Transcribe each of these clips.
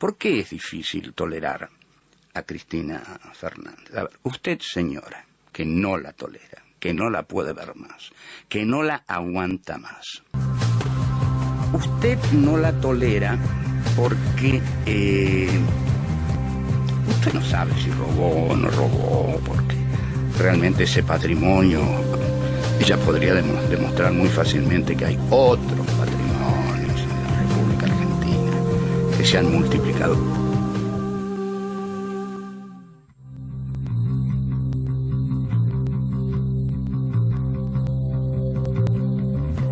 ¿Por qué es difícil tolerar a Cristina Fernández? A ver, usted, señora, que no la tolera, que no la puede ver más, que no la aguanta más. Usted no la tolera porque eh, usted no sabe si robó o no robó, porque realmente ese patrimonio, ella podría demostrar muy fácilmente que hay otros se han multiplicado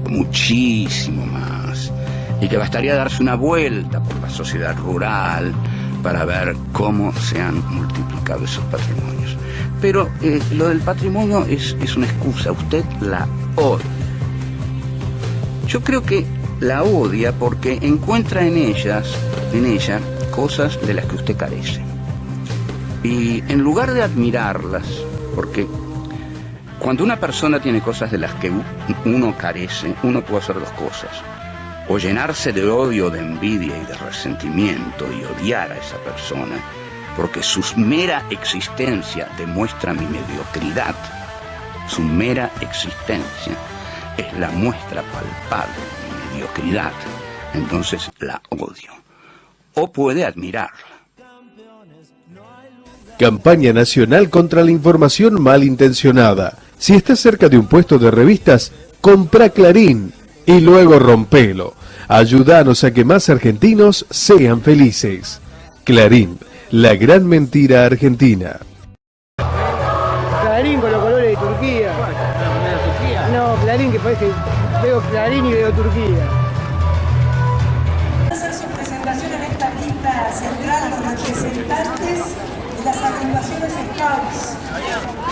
muchísimo más y que bastaría darse una vuelta por la sociedad rural para ver cómo se han multiplicado esos patrimonios. Pero eh, lo del patrimonio es, es una excusa, usted la odia. Yo creo que la odia porque encuentra en ellas, en ella, cosas de las que usted carece. Y en lugar de admirarlas, porque cuando una persona tiene cosas de las que uno carece, uno puede hacer dos cosas. O llenarse de odio, de envidia y de resentimiento y odiar a esa persona, porque su mera existencia demuestra mi mediocridad. Su mera existencia es la muestra palpable de mi mediocridad. Entonces la odio. O puede admirarla. Campaña Nacional contra la Información Malintencionada si estás cerca de un puesto de revistas, compra Clarín y luego rompelo. Ayúdanos a que más argentinos sean felices. Clarín, la gran mentira argentina. Clarín con los colores de Turquía. No, Clarín que parece, veo Clarín y veo Turquía.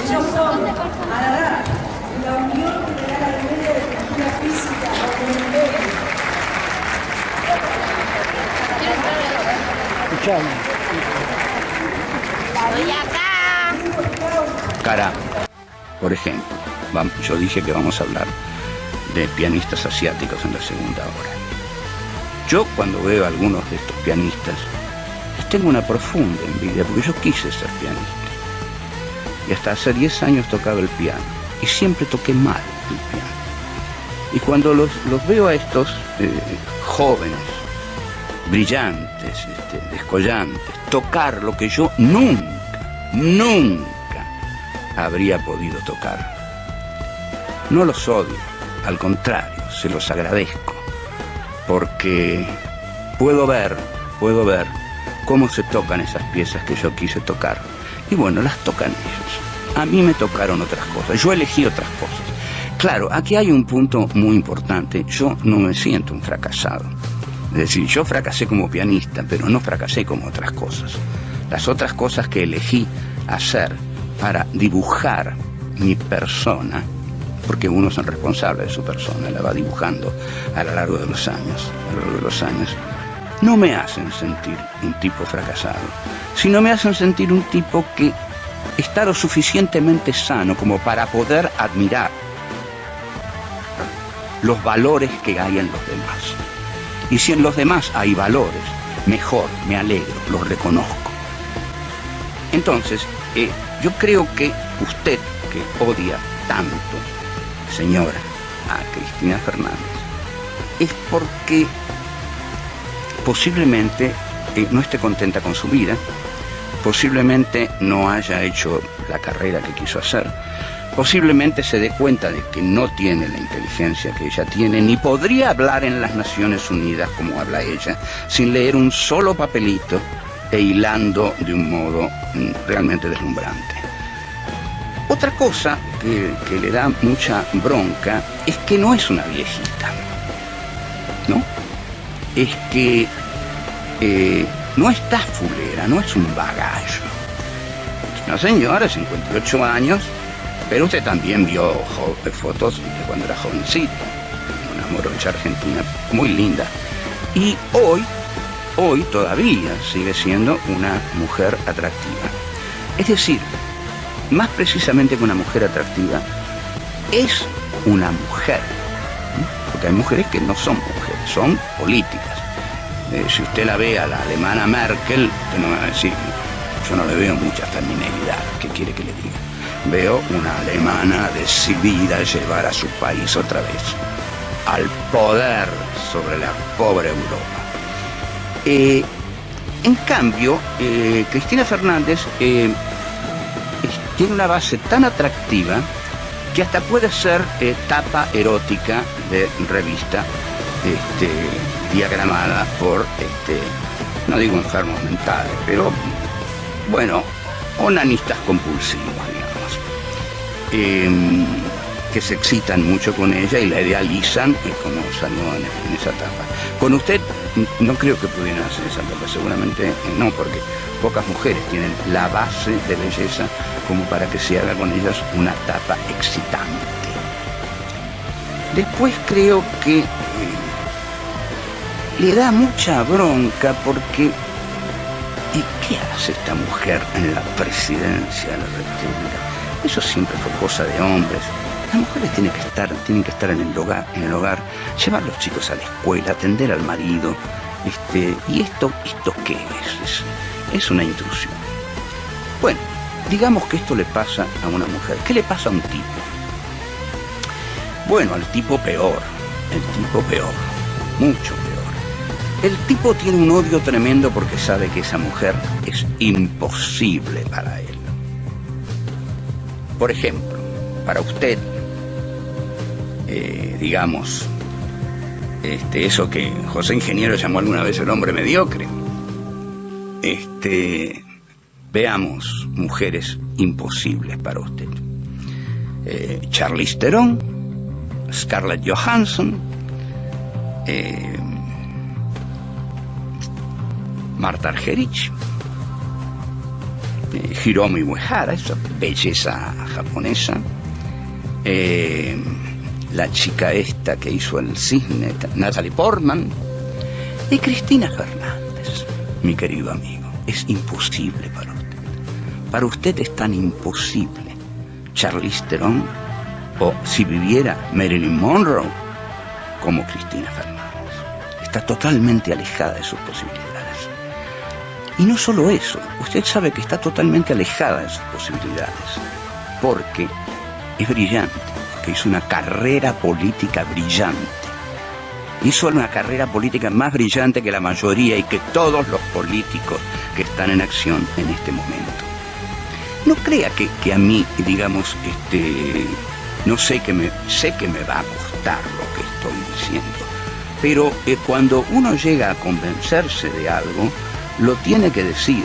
Ellos son ARADA, la Unión Federal Armenia de Cultura Física, Escuchame. Estoy acá. Cara, por ejemplo, yo dije que vamos a hablar de pianistas asiáticos en la segunda hora. Yo cuando veo a algunos de estos pianistas, les tengo una profunda envidia, porque yo quise ser pianista. Y hasta hace 10 años tocaba el piano, y siempre toqué mal el piano. Y cuando los, los veo a estos eh, jóvenes, brillantes, este, descollantes, tocar lo que yo nunca, nunca habría podido tocar. No los odio, al contrario, se los agradezco, porque puedo ver, puedo ver cómo se tocan esas piezas que yo quise tocar. Y bueno, las tocan ellos. A mí me tocaron otras cosas, yo elegí otras cosas. Claro, aquí hay un punto muy importante, yo no me siento un fracasado. Es decir, yo fracasé como pianista, pero no fracasé como otras cosas. Las otras cosas que elegí hacer para dibujar mi persona, porque uno es el responsable de su persona, la va dibujando a lo largo de los años, a lo largo de los años, no me hacen sentir un tipo fracasado, sino me hacen sentir un tipo que está lo suficientemente sano como para poder admirar los valores que hay en los demás. Y si en los demás hay valores, mejor, me alegro, los reconozco. Entonces, eh, yo creo que usted, que odia tanto, señora, a Cristina Fernández, es porque posiblemente eh, no esté contenta con su vida, posiblemente no haya hecho la carrera que quiso hacer, posiblemente se dé cuenta de que no tiene la inteligencia que ella tiene, ni podría hablar en las Naciones Unidas como habla ella, sin leer un solo papelito e hilando de un modo mm, realmente deslumbrante. Otra cosa que, que le da mucha bronca es que no es una viejita, ¿no? Es que eh, no está fulera, no es un bagallo. Una señora de 58 años, pero usted también vio jo- fotos de cuando era jovencita, una morocha argentina muy linda. Y hoy, hoy todavía sigue siendo una mujer atractiva. Es decir, más precisamente que una mujer atractiva, es una mujer. Porque hay mujeres que no son mujeres, son políticas. Eh, si usted la ve a la alemana Merkel, usted no me va a decir, yo no le veo mucha feminilidad, ¿qué quiere que le diga? Veo una alemana decidida a llevar a su país otra vez al poder sobre la pobre Europa. Eh, en cambio, eh, Cristina Fernández eh, tiene una base tan atractiva que hasta puede ser tapa erótica de revista este, diagramada por, este, no digo enfermos mentales, pero bueno, onanistas compulsivos, digamos que se excitan mucho con ella y la idealizan, como salió en, esa etapa. Con usted no creo que pudieran hacer esa etapa, seguramente no, porque pocas mujeres tienen la base de belleza como para que se haga con ellas una etapa excitante. Después creo que eh, le da mucha bronca porque ¿y qué hace esta mujer en la presidencia de la República? Eso siempre fue cosa de hombres. Las mujeres tienen que estar, tienen que estar en el hogar, en el hogar, llevar a los chicos a la escuela, atender al marido. Este, ¿Y esto, esto qué es? es? una intrusión. Bueno, digamos que esto le pasa a una mujer. ¿Qué le pasa a un tipo? Bueno, al tipo peor, el tipo peor, mucho. El tipo tiene un odio tremendo porque sabe que esa mujer es imposible para él. Por ejemplo, para usted eh, digamos, este, eso que José Ingeniero llamó alguna vez el hombre mediocre. Este, veamos mujeres imposibles para usted. Eh, Charlize Theron, Scarlett Johansson, eh, Marta Argerich, eh, Hiromi Uehara, esa belleza japonesa, eh, la chica esta que hizo el cisne, Natalie Portman, y Cristina Fernández, mi querido amigo. Es imposible para usted. Para usted es tan imposible Charlize Theron o si viviera Marilyn Monroe como Cristina Fernández. Está totalmente alejada de sus posibilidades. Y no solo eso, usted sabe que está totalmente alejada de sus posibilidades, porque es brillante, hizo una carrera política brillante. Hizo una carrera política más brillante que la mayoría y que todos los políticos que están en acción en este momento. No crea que, que a mí, digamos, este, no sé que me, sé que me va a costar lo que estoy diciendo, pero eh, cuando uno llega a convencerse de algo, lo tiene que decir.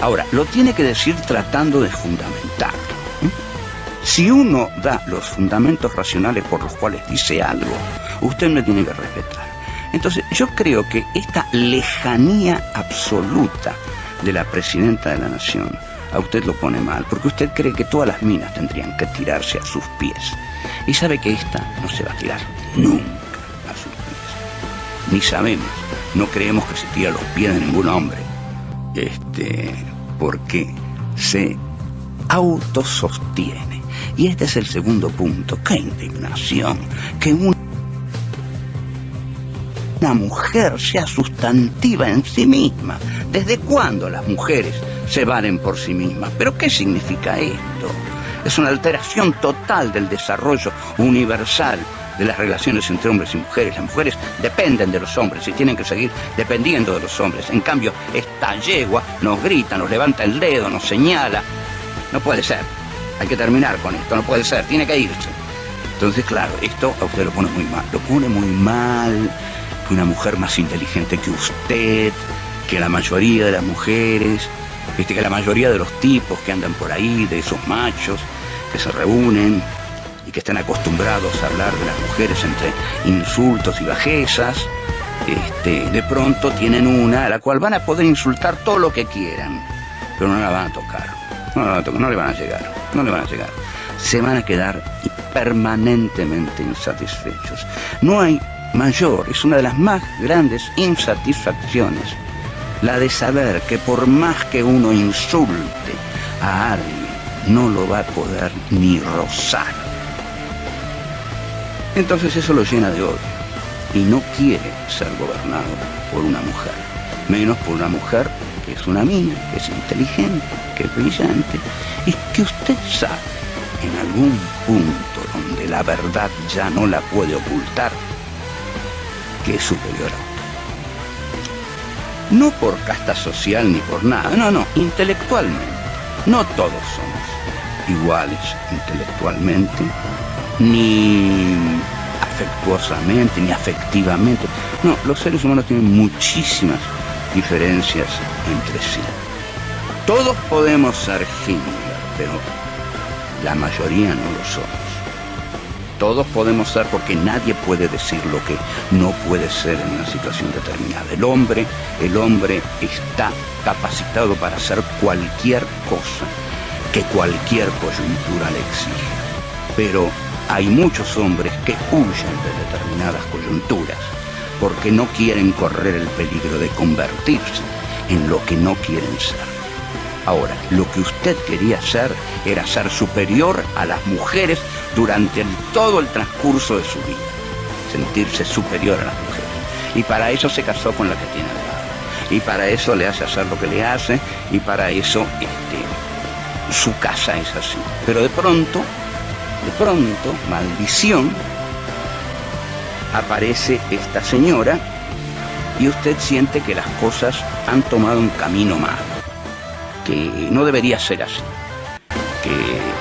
Ahora, lo tiene que decir tratando de fundamentarlo. Si uno da los fundamentos racionales por los cuales dice algo, usted no tiene que respetar. Entonces, yo creo que esta lejanía absoluta de la presidenta de la nación a usted lo pone mal, porque usted cree que todas las minas tendrían que tirarse a sus pies. Y sabe que esta no se va a tirar nunca a sus pies. Ni sabemos, no creemos que se tire a los pies de ningún hombre. Este, porque se autosostiene y este es el segundo punto. ¡Qué indignación! Que una mujer sea sustantiva en sí misma. ¿Desde cuándo las mujeres se valen por sí mismas? ¿Pero qué significa esto? Es una alteración total del desarrollo universal de las relaciones entre hombres y mujeres. Las mujeres dependen de los hombres y tienen que seguir dependiendo de los hombres. En cambio, esta yegua nos grita, nos levanta el dedo, nos señala. No puede ser. Hay que terminar con esto, no puede ser, tiene que irse. Entonces, claro, esto a usted lo pone muy mal. Lo pone muy mal que una mujer más inteligente que usted, que la mayoría de las mujeres, que la mayoría de los tipos que andan por ahí, de esos machos que se reúnen y que están acostumbrados a hablar de las mujeres entre insultos y bajezas, este, de pronto tienen una a la cual van a poder insultar todo lo que quieran, pero no la van a tocar. No, la van a tocar, no le van a llegar no le van a llegar. Se van a quedar permanentemente insatisfechos. No hay mayor, es una de las más grandes insatisfacciones, la de saber que por más que uno insulte a alguien, no lo va a poder ni rozar. Entonces eso lo llena de odio. y no quiere ser gobernado por una mujer, menos por una mujer que es una mina, que es inteligente, que es brillante, y que usted sabe en algún punto donde la verdad ya no la puede ocultar, que es superior a. No por casta social ni por nada, no, no, intelectualmente. No todos somos iguales intelectualmente, ni afectuosamente, ni afectivamente. No, los seres humanos tienen muchísimas diferencias entre sí. Todos podemos ser Himmler, pero la mayoría no lo somos. Todos podemos ser porque nadie puede decir lo que no puede ser en una situación determinada. El hombre, el hombre está capacitado para hacer cualquier cosa que cualquier coyuntura le exige. Pero hay muchos hombres que huyen de determinadas coyunturas porque no quieren correr el peligro de convertirse en lo que no quieren ser. Ahora, lo que usted quería ser era ser superior a las mujeres durante todo el transcurso de su vida. Sentirse superior a las mujeres. Y para eso se casó con la que tiene al lado. Y para eso le hace hacer lo que le hace. Y para eso este, su casa es así. Pero de pronto, de pronto, maldición, aparece esta señora y usted siente que las cosas han tomado un camino malo que no debería ser así, que,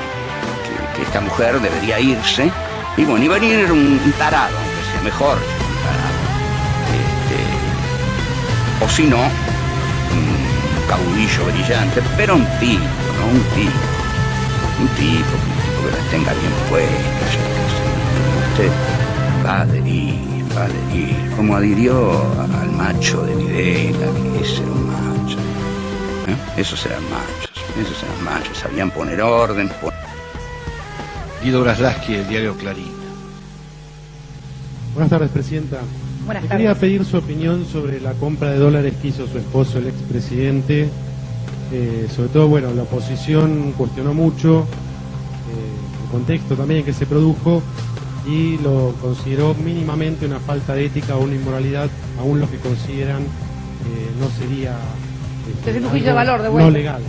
esta mujer debería irse, y bueno, y venir un, tarado, aunque sea mejor un tarado, este, o si no, un caudillo brillante, pero. Un tipo, un tipo, un tipo que la tenga bien puesta, usted va a adherir, va a adherir, como adhirió al macho de Videla, que ese era un macho. ¿Eh? Esos eran machos, esos eran machos, sabían poner orden. Guido Graslaski, el diario Clarín. Buenas tardes, Presidenta. Buenas tardes. Quería pedir su opinión sobre la compra de dólares que hizo su esposo, el expresidente. Eh, sobre todo, bueno, la oposición cuestionó mucho contexto también que se produjo y lo consideró mínimamente una falta de ética o una inmoralidad, aún los que consideran eh, no sería desde un juicio de valor de vuelta. No legal.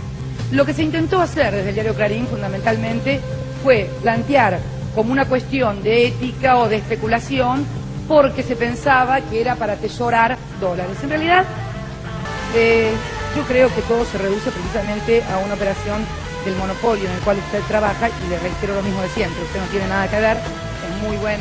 Lo que se intentó hacer desde el diario Clarín fundamentalmente fue plantear como una cuestión de ética o de especulación porque se pensaba que era para atesorar dólares. En realidad, eh, yo creo que todo se reduce precisamente a una operación del monopolio en el cual usted trabaja y le reitero lo mismo de siempre, usted no tiene nada que ver, es muy buen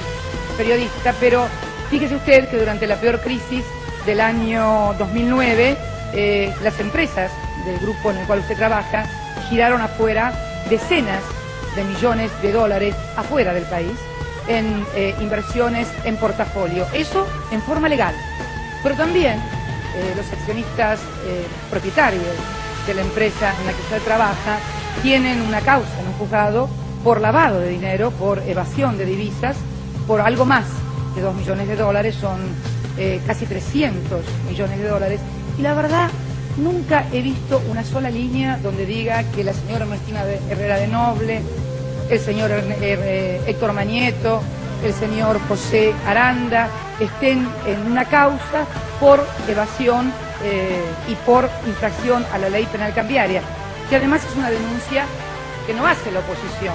periodista, pero fíjese usted que durante la peor crisis del año 2009 eh, las empresas del grupo en el cual usted trabaja giraron afuera decenas de millones de dólares afuera del país en eh, inversiones en portafolio. Eso en forma legal. Pero también eh, los accionistas propietarios de la empresa en la que usted trabaja tienen una causa en un juzgado por lavado de dinero, por evasión de divisas, por algo más de 2 millones de dólares, son casi 300 millones de dólares. Y la verdad, nunca he visto una sola línea donde diga que la señora Martina Herrera de Noble, el señor eh, Héctor Mañeto, el señor José Aranda estén en una causa por evasión eh, y por infracción a la ley penal cambiaria, que además es una denuncia que no hace la oposición.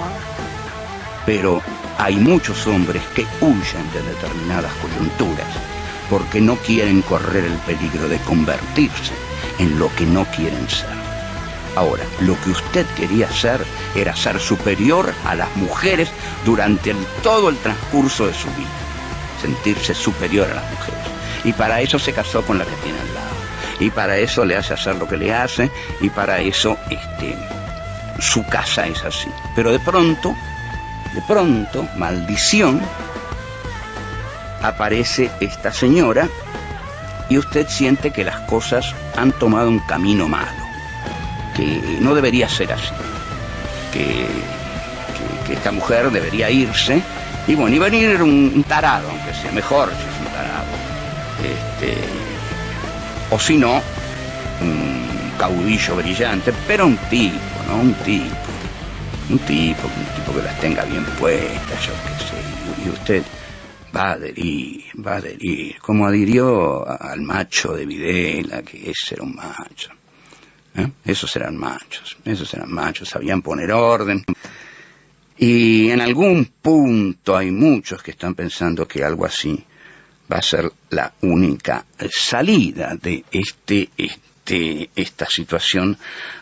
Pero hay muchos hombres que huyen de determinadas coyunturas porque no quieren correr el peligro de convertirse en lo que no quieren ser. Ahora, lo que usted quería ser era ser superior a las mujeres durante todo el transcurso de su vida, sentirse superior a las mujeres. Y para eso se casó con la que tiene. Y para eso le hace hacer lo que le hace, y para eso este, su casa es así. Pero de pronto, de pronto, maldición, aparece esta señora y usted siente que las cosas han tomado un camino malo, que no debería ser así, que, esta mujer debería irse y bueno, y venir un, tarado, aunque sea mejor si es un tarado, este, o si no, un caudillo brillante, pero un tipo, ¿no? Un tipo, un tipo, un tipo que las tenga bien puestas, yo qué sé, y usted va a adherir, va a adherir, como adhirió al macho de Videla, que ese era un macho. ¿eh? Esos eran machos, esos eran machos, sabían poner orden. Y en algún punto hay muchos que están pensando que algo así va a ser la única salida de este, este, esta situación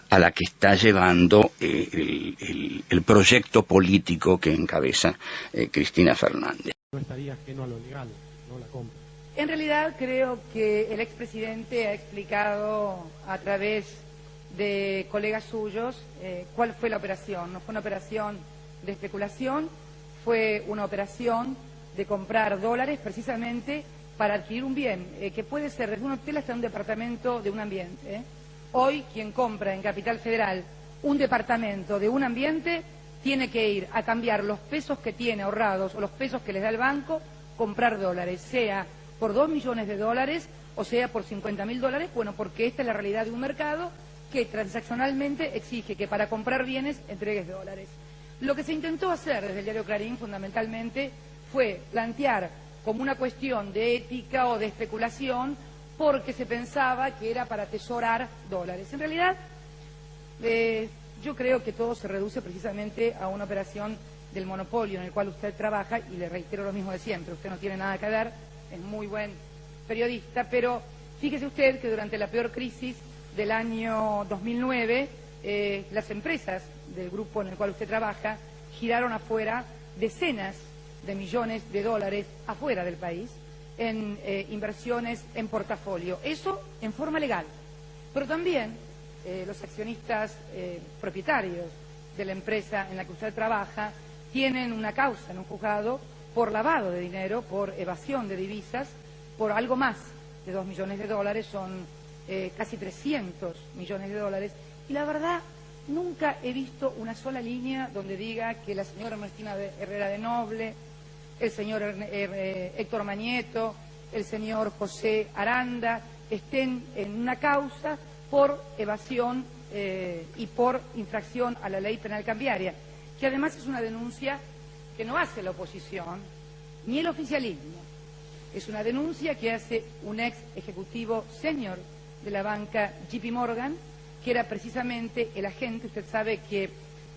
a la que está llevando eh, el, el, proyecto político que encabeza eh, Cristina Fernández. No estaría ajeno a lo legal, no la compra. En realidad creo que el expresidente ha explicado a través de colegas suyos eh, cuál fue la operación. No fue una operación de especulación, fue una operación de comprar dólares precisamente para adquirir un bien, eh, que puede ser desde un hotel hasta un departamento de un ambiente. ¿eh? Hoy quien compra en Capital Federal un departamento de un ambiente tiene que ir a cambiar los pesos que tiene ahorrados o los pesos que les da el banco, comprar dólares, sea por dos millones de dólares o sea por 50 mil dólares, bueno, porque esta es la realidad de un mercado que transaccionalmente exige que para comprar bienes entregues dólares. Lo que se intentó hacer desde el diario Clarín fundamentalmente fue plantear como una cuestión de ética o de especulación porque se pensaba que era para atesorar dólares. En realidad, eh, yo creo que todo se reduce precisamente a una operación del monopolio en el cual usted trabaja, y le reitero lo mismo de siempre, usted no tiene nada que ver, es muy buen periodista, pero fíjese usted que durante la peor crisis del año 2009, eh, las empresas del grupo en el cual usted trabaja giraron afuera decenas de millones de dólares afuera del país en eh, inversiones en portafolio. Eso en forma legal. Pero también eh, los accionistas propietarios de la empresa en la que usted trabaja tienen una causa en un juzgado por lavado de dinero, por evasión de divisas, por algo más de dos millones de dólares, son eh, casi 300 millones de dólares, y la verdad nunca he visto una sola línea donde diga que la señora Ernestina Herrera de Noble, el señor eh, Héctor Mañeto, el señor José Aranda estén en una causa por evasión eh, y por infracción a la ley penal cambiaria, que además es una denuncia que no hace la oposición ni el oficialismo. Es una denuncia que hace un ex ejecutivo senior de la banca JP Morgan, que era precisamente el agente, usted sabe que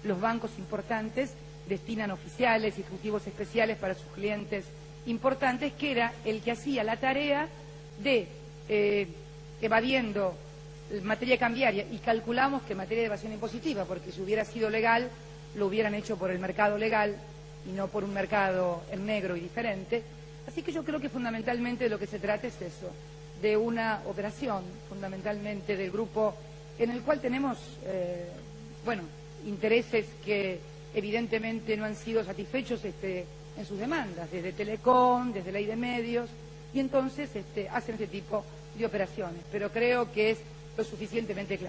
los bancos importantes destinan oficiales y ejecutivos especiales para sus clientes importantes, que era el que hacía la tarea de, eh, evadiendo materia cambiaria, y calculamos que materia de evasión impositiva, porque si hubiera sido legal, lo hubieran hecho por el mercado legal y no por un mercado en negro y diferente. Así que yo creo que fundamentalmente de lo que se trata es eso, de una operación, fundamentalmente del grupo, en el cual tenemos, eh, bueno, intereses que evidentemente no han sido satisfechos este, en sus demandas, desde Telecom, desde Ley de Medios, y entonces este, hacen este tipo de operaciones. Pero creo que es lo suficientemente claro.